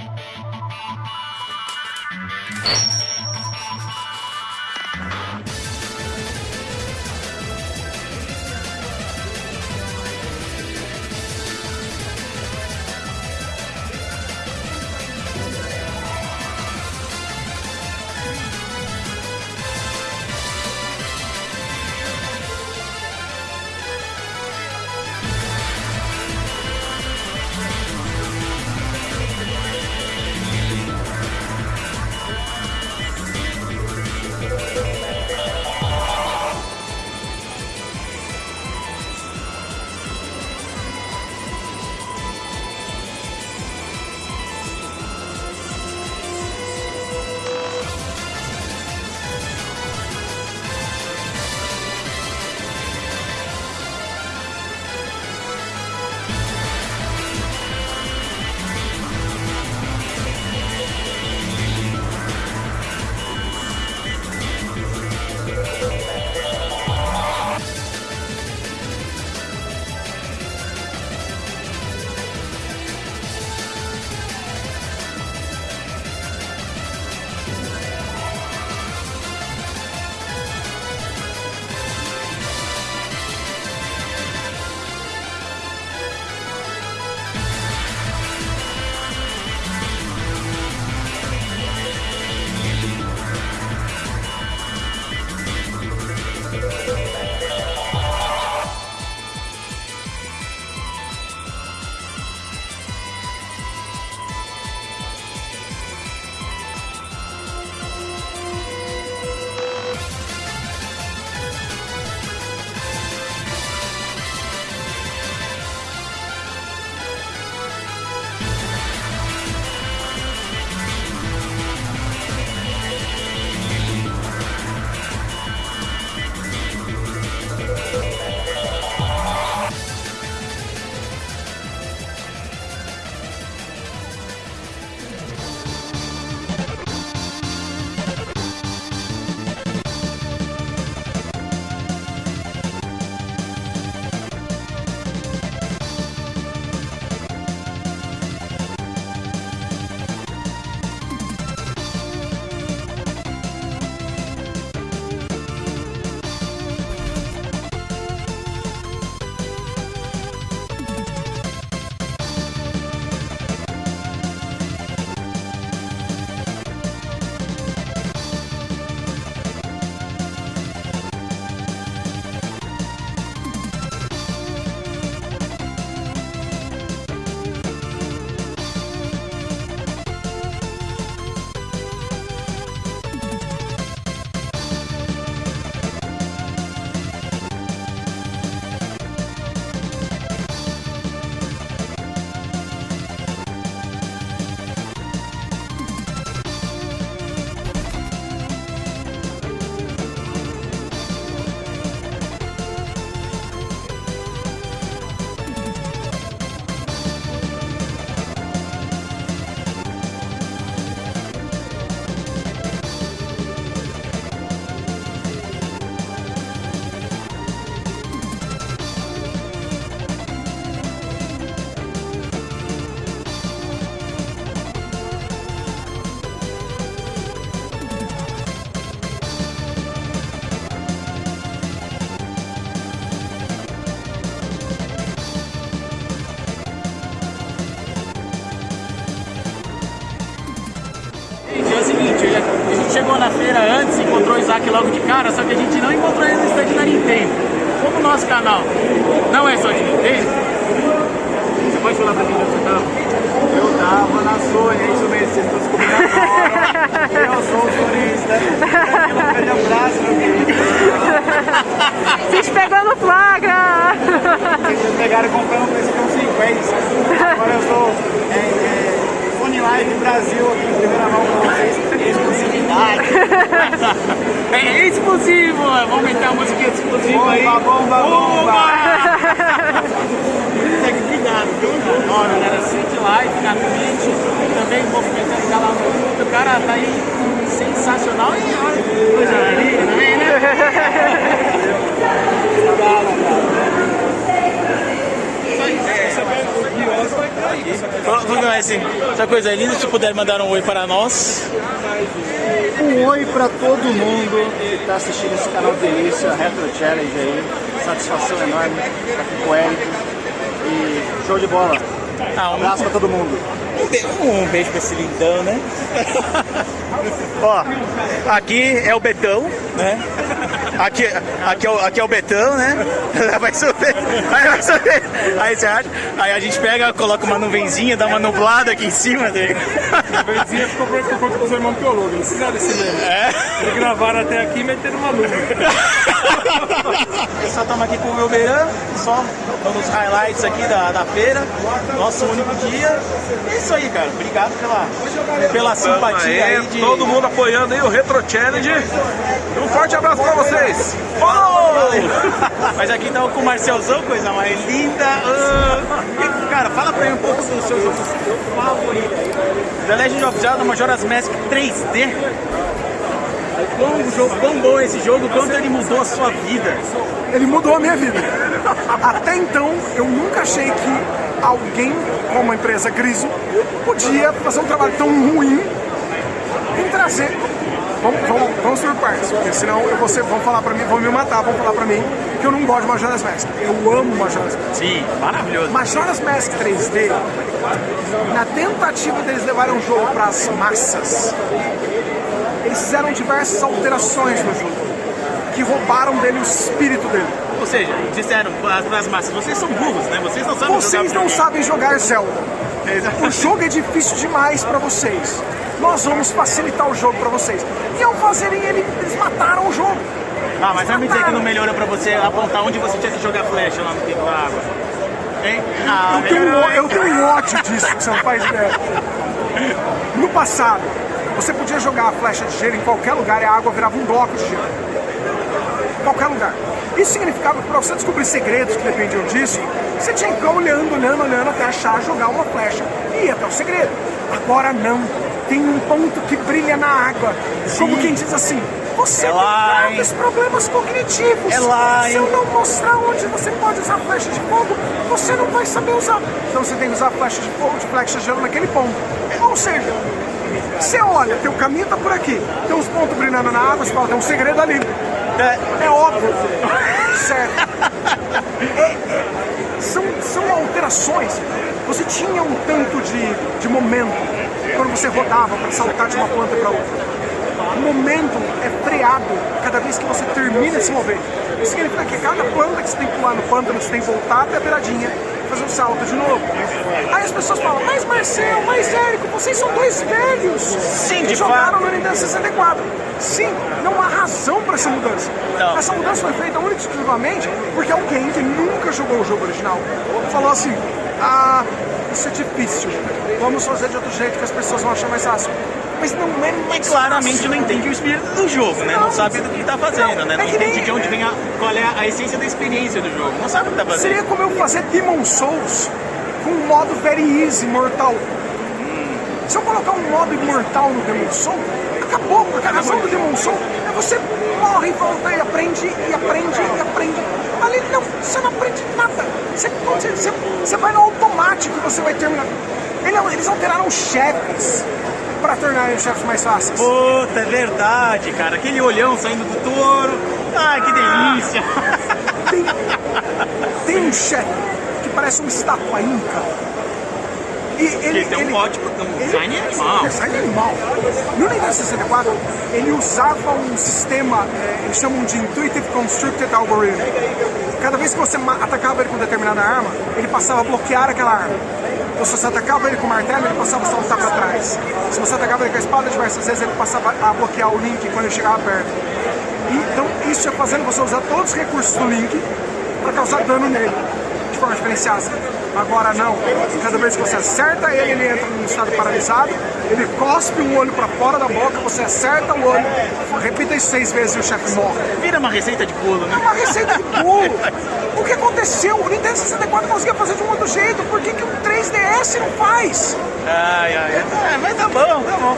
you feira antes, encontrou o Isaac logo de cara, só que a gente não encontrou ele no stand da Nintendo. Como o nosso canal não é só de Nintendo, você pode falar pra mim onde você tava? Eu tava na Sony, é isso mesmo, vocês estão descobrindo agora. Eu sou o sonista. Um grande abraço, meu querido. Vocês pegou no flagra! Vocês pegaram comprando um PlayStation 50. Agora eu sou é, é, Sony Live Brasil aqui, primeira mão com vocês. Exclusividade. é vamos meter a música exclusiva aí. Bomba, bomba, bomba. Tem que cuidar, viu? Ó, galera, segue like na Twitch, também movimentando o no YouTube. O cara tá aí sensacional e olha, coisa linda também, né? Obrigado, cara. Isso aí, é, Vamos ver assim, essa coisa linda, se puder mandar um oi para nós. Um oi para todo mundo que está assistindo esse canal Delícia, Retro Challenge aí. Satisfação enorme estar aqui com o Eric. E show de bola. Ah, um, Abraço para todo mundo. um, be- um beijo pra esse lindão, né? Ó, aqui é o Betão, né? Aqui, aqui, é o, aqui é o Betão, né? Vai subir, aí vai subir. Aí você acha? Aí a gente pega, coloca uma nuvenzinha, dá uma nublada aqui em cima dele. A Verzinha ficou por por conta dos irmãos biólogos, eles fizeram desse mesmo. É? Eles gravaram até aqui meteram uma luva. Só estamos aqui com o meu Beirã, só nos highlights aqui da, da feira, nosso único dia. É isso aí, cara. Obrigado pela, pela simpatia aí de. Todo mundo apoiando aí o Retro Challenge. Um forte abraço pra vocês. Valeu! Mas aqui tá com o Marcelzão, coisa mais linda. E, cara, fala pra mim um pouco do seu jogo favorito. The Legend of Zelda Majora's Mask 3D. Quão, jogo, quão bom é esse jogo, quanto ele mudou a sua vida. ele mudou a minha vida. Até então, eu nunca achei que alguém, como a empresa Griso, podia fazer um trabalho tão ruim em trazer. Vamos, vamos, vamos por partes, porque senão eu vou ser, vão falar pra mim, vão me matar, vão falar pra mim que eu não gosto de Majora's Mask. Eu amo Majora's Mask. Sim, maravilhoso. Majora's Mask 3D, na tentativa deles levarem o jogo para as massas, eles fizeram diversas alterações no jogo, que roubaram dele o espírito dele. Ou seja, disseram as massas, vocês são burros, né? Vocês não sabem Vocês jogar não videogame." sabem jogar Zelda. O jogo é difícil demais para vocês. Nós vamos facilitar o jogo para vocês. E ao fazerem ele, eles mataram o jogo. Ah, mas vai me dizer que não melhorou pra você apontar onde você tinha que jogar flecha lá no tempo da água. Hein? Ah, Eu tenho, um- eu tenho um ódio disso, que você não faz ideia. No passado, você podia jogar a flecha de gelo em qualquer lugar e a água virava um bloco de gelo. Em qualquer lugar. Isso significava que para você descobrir segredos que dependiam disso, você tinha que ficar olhando, olhando, olhando até achar jogar uma flecha e ir até o segredo. Agora não. Tem um ponto que brilha na água. Como quem diz assim, você É tem graves problemas cognitivos. É lá, Se eu não mostrar onde você pode usar flecha de fogo, você não vai saber usar. Então você tem que usar flecha de fogo, de flecha de gelo naquele ponto. Ou seja, você olha, teu caminho tá por aqui, tem uns pontos brilhando na água, você fala, tem um segredo ali. É, é óbvio. certo. É- é- são, são alterações. Você tinha um tanto de, de momento quando você rodava para saltar de uma planta para outra. O momento é freado cada vez que você termina de se mover. Isso significa que cada planta que você tem que pular no pântano, você tem que voltar até a beiradinha e fazer um salto de novo. Aí as pessoas falam, mas Marcel, mas Érico, vocês são dois velhos Sim, que jogaram fato. no Nintendo 64. Sim, não há razão para essa mudança. Não. Essa mudança foi feita única e exclusivamente porque alguém que nunca jogou o jogo original falou assim, ah, isso é difícil, vamos fazer de outro jeito que as pessoas vão achar mais fácil. Mas não é mais claramente fácil. não entende o espírito do jogo, né? Não Não. sabe do que tá fazendo, né? É Não nem- entende de onde vem a. qual é a essência da experiência do jogo. Não sabe o que tá fazendo. Seria como eu fazer Demon Souls com um modo very easy, mortal. Se eu colocar um modo imortal no Demon Souls, acabou, porque a razão do Demon Souls é você morre e volta e aprende, e aprende, e aprende. Ali não, você não aprende nada. Você, você, você, vai no automático e você vai terminar. Ele- Eles alteraram chefes para tornarem os chefes mais fáceis. Puta, é verdade, cara. Aquele olhão saindo do touro. Ai, que delícia. Tem, tem um chefe que parece uma estátua inca. E ele, Ele tem um ele- ótimo um design animal. Design animal. No Nintendo 64, ele usava um sistema, é, eles chamam de Intuitive Constructed Algorithm. Cada vez que você atacava ele com determinada arma, ele passava a bloquear aquela arma. Então, se você atacava ele com o martelo, ele passava a saltar para trás. Se você atacava ele com a espada, diversas vezes ele passava a bloquear o Link quando ele chegava perto. E, então, isso é fazendo você usar todos os recursos do Link para causar dano nele, de forma diferenciada. Agora não, cada vez que você acerta ele, ele entra num estado paralisado, ele cospe um olho para fora da boca, você acerta o olho, repita isso seis vezes e o chefe morre. Vira uma receita de bolo, É né? uma receita de bolo. O que aconteceu? O Nintendo 64 conseguia fazer de um outro jeito, por que, que o 3DS não faz? Ai, ai, ai. É, mas tá bom, tá bom.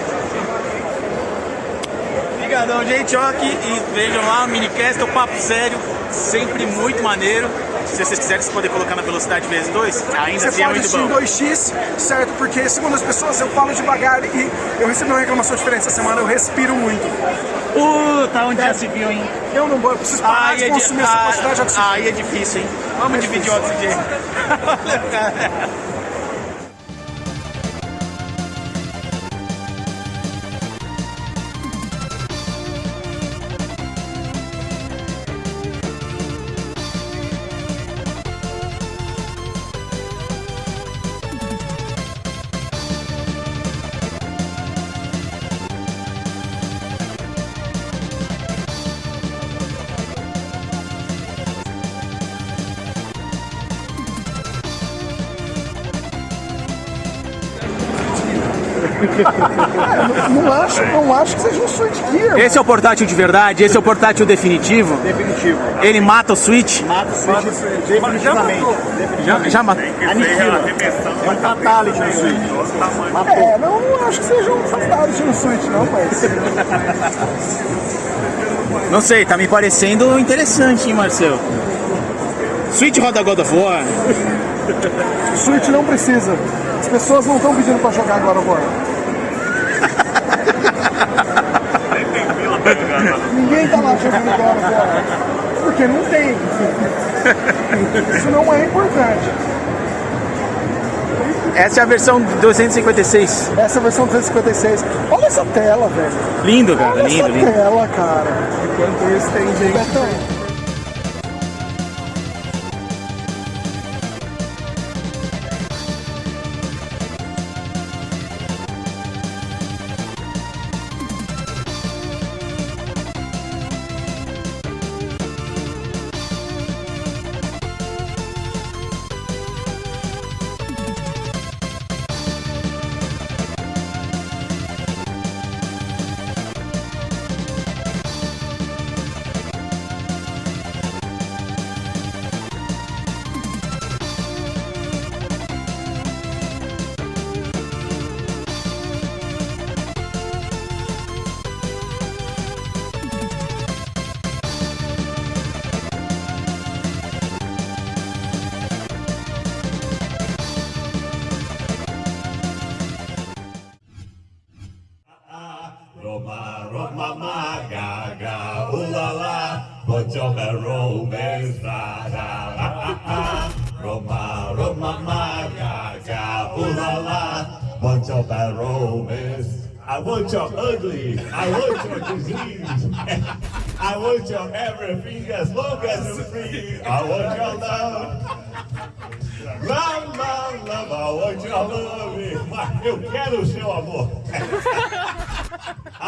Obrigadão, gente. Ó, aqui e vejam lá o minicast, o papo sério, sempre muito maneiro. Se vocês quiserem, vocês podem colocar na velocidade vezes 2. Ainda Você assim é pode muito assistir em bom. 2x, certo? Porque, segundo as pessoas, eu falo devagar e eu recebi uma reclamação diferente essa semana, eu respiro muito. Puta, onde já se viu, hein? Eu não vou, eu preciso parar Ai, de é, di- consumir essa quantidade de ah, oxigênio. ai, é difícil, hein? Vamos dividir o oxigênio. Não acho, não acho que seja um Switch Gear. Esse é o portátil de verdade, esse é o portátil definitivo. Definitivo. Ele mata o Switch. Mata o Switch definitivamente. Já, já matou. Aniquila. É um fatality no Switch. Matou. É, não, não acho que seja um fatality no Switch, não, mas... Não sei, tá me parecendo interessante, hein, Marcel? Switch roda God of War. Switch não precisa. As pessoas não estão pedindo pra jogar agora agora. Ninguém tá lá jogando agora agora. Porque não tem. Isso não é importante. Essa é a versão 256. Essa é a versão 356. Olha essa tela, velho. Lindo, cara, Olha lindo, essa lindo. tela, cara. Enquanto isso tem gente. Roma, Roma, Roma, ma, ga, ga, ooh la la, put your romance. I want your ugly, I want your disease, I want your everything as long as you're free. I want your love. Love, love, love, I want your love. Eu quero o seu amor.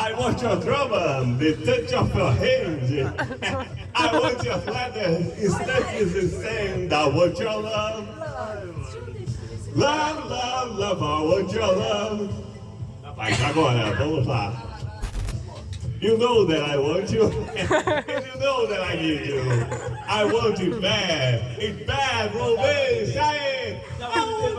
I want your drum, the touch of your hand. I want your leather, his touch is insane. I want your love. Love, love, love, I want your love. Mas agora, vamos lá. You know that I want you. and you know that I need you. I want it bad. It's bad romance. Aê!